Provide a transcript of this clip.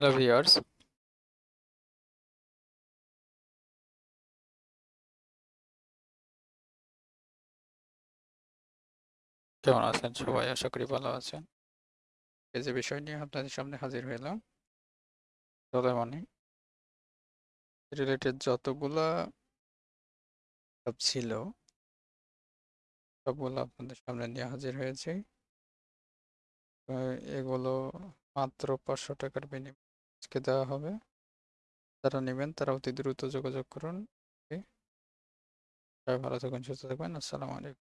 Viewers কেমন আছেন সবাই? আশা করি ভালো আছেন। এই যে বিষয় নিয়ে আপনাদের সামনে হাজির হইলাম রিলেটেড যতগুলা ছিল, সবগুলো আপনাদের সামনে নিয়ে হাজির হয়েছে। এগুলো মাত্র পাঁচশো টাকার বিনিময়ে আজকে দেওয়া হবে। যারা নেবেন, তারা অতি দ্রুত যোগাযোগ করুন। ভালো থাকুন, সুস্থ থাকবেন আসসালামু আলাইকুম।